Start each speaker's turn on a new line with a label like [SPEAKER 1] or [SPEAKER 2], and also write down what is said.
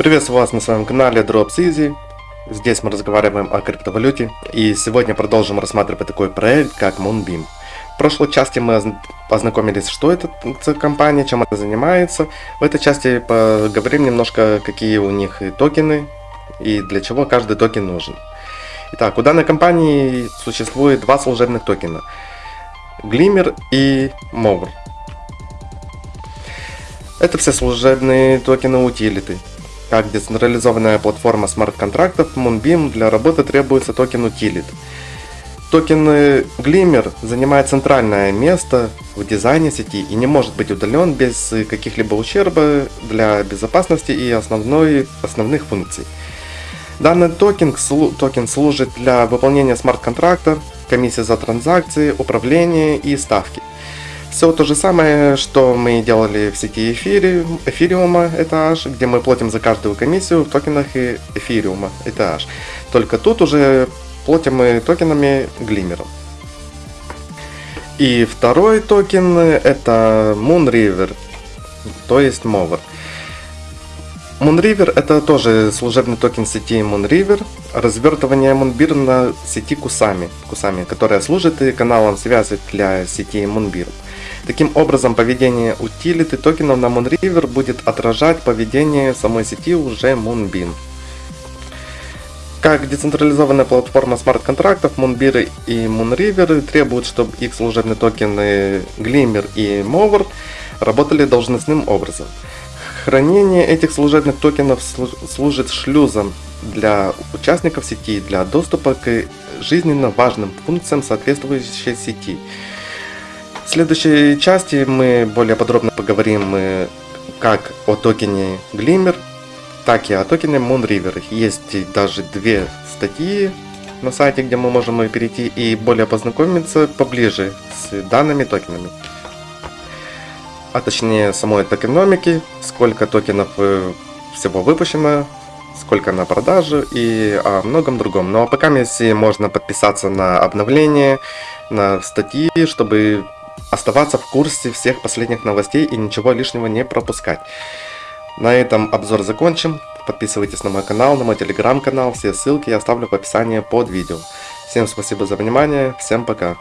[SPEAKER 1] Приветствую вас на своем канале Drops Easy. Здесь мы разговариваем о криптовалюте. И сегодня продолжим рассматривать такой проект, как Moonbeam. В прошлой части мы познакомились, что это за компания, чем она занимается. В этой части поговорим немножко, какие у них токены и для чего каждый токен нужен. Итак, у данной компании существует два служебных токена. Glimmer и Mover. Это все служебные токены утилиты. Как децентрализованная платформа смарт-контрактов, Moonbeam для работы требуется токен utility. Токен Glimmer занимает центральное место в дизайне сети и не может быть удален без каких-либо ущерба для безопасности и основной, основных функций. Данный токен, токен служит для выполнения смарт-контракта, комиссии за транзакции, управления и ставки. Все то же самое, что мы делали в сети эфири, эфириума ETH, где мы платим за каждую комиссию в токенах эфириума ETH. Только тут уже платим мы токенами Glimmer ом. И второй токен это Moonriver, то есть MOVR. Moonriver это тоже служебный токен сети Moonriver, развертывание Moonbeam на сети Kusama, Kusama, которая служит каналом связи для сети Moonbeam. Таким образом, поведение утилиты токенов на Moonriver будет отражать поведение самой сети уже Moonbeam. Как децентрализованная платформа смарт-контрактов, Moonbeer и Moonriver требуют, чтобы их служебные токены Glimmer и Mover работали должностным образом. Хранение этих служебных токенов служит шлюзом для участников сети для доступа к жизненно важным функциям соответствующей сети. В следующей части мы более подробно поговорим э, как о токене Glimmer, так и о токене Moonriver. Есть даже две статьи на сайте, где мы можем перейти и более познакомиться поближе с данными токенами. А точнее самой токеномики, сколько токенов э, всего выпущено, сколько на продажу и о многом другом. Ну а пока если можно подписаться на обновления, на статьи, чтобы оставаться в курсе всех последних новостей и ничего лишнего не пропускать. На этом обзор закончим. Подписывайтесь на мой канал, на мой телеграм-канал. Все ссылки я оставлю в описании под видео. Всем спасибо за внимание. Всем пока.